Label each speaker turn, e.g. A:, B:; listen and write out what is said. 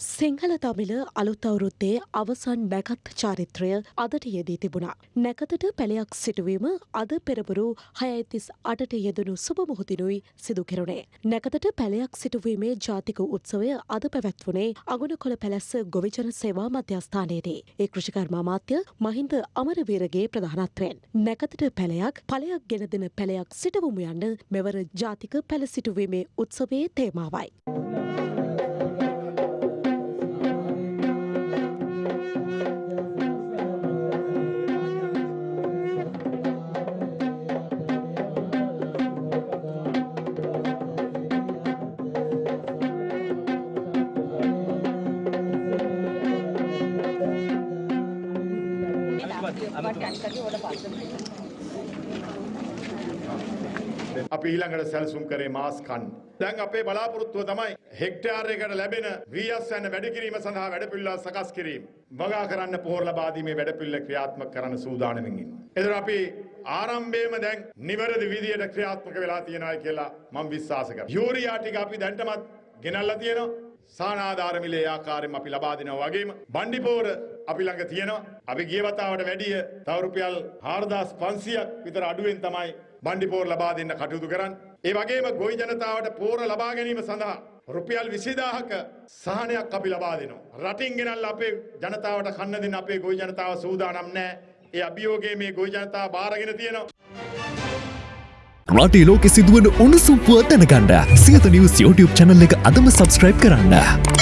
A: සිංහල දමිල අලුත් අවුරුද්දේ අවසන් නැකත් චාරිත්‍රය අදට යෙදී තිබුණා. නැකතට පැළයක් සිටුවීම අද පෙරබුරු හයයිතිස් අටට යෙදනු සුබමුහුතිනුයි සිදු කෙරුණේ. නැකතට පැළයක් සිටුවීමේ ජාතික උත්සවය අද පැවැත්වුණේ අගුණ කොළ පැලැස්ස ගොවිජන සේවා මධ්‍යස්ථානයේදී. ඒ කෘෂිකර්ම අමාත්‍ය මහින්ද අමරවීරගේ ප්‍රධානත්වයෙන්. නැකතට පැළයක් පලයක් ගෙන දෙන පැළයක් සිටවමු යන්න මෙවර ජාතික පැළ සිටුවීමේ උත්සවයේ තේමාවයි.
B: අපි ඊළඟට සැලසුම් කරේ මාස් කන්න. දැන් අපේ බලාපොරොත්තුව තමයි හෙක්ටයාරයකට ලැබෙන වීස් යන වැඩ කිරීම සඳහා වැඩපිළිවෙළ සකස් කිරීම. වගා කරන්න පොහොර ලබා දීමේ වැඩපිළිවෙළ ක්‍රියාත්මක කරන්න සූදානමින් ඉන්නවා. එතකොට අපි ආරම්භයේම දැන් නිවැරදි විදියට ක්‍රියාත්මක වෙලා තියෙනවා කියලා මම විශ්වාස කරනවා. යූරියා ටික අපි දැන්ටමත් ගෙනල්ලා තියෙනවා. සානාධාර මිලේ ආකාරයෙන් අපි ලබා දෙනවා වගේම බණ්ඩිපෝර අපි ළඟ තියෙනවා. අපි ගිය වතාවට වැඩිය තව රුපියල් 4500ක් විතර අඩුවෙන් තමයි බණ්ඩිපෝර ලබා දෙන්න කටයුතු කරන්නේ. ඒ වගේම ගොවි ජනතාවට පෝර ලබා ගැනීම සඳහා රුපියල් 20000ක සහනයක් අපි ලබා දෙනවා. රටින් ගෙනල්ලා අපේ ජනතාවට කන්න දෙන්න අපේ ගොවි ජනතාව සූදානම් නැහැ. ඒ අභියෝගයේ මේ ගොවි ජනතාව බාරගෙන තියෙනවා.
C: රටේ ලෝකෙ සිදුවන උණුසුම් පුවත් දැනගන්න සියත නිවස් YouTube channel එක අදම subscribe කරන්න.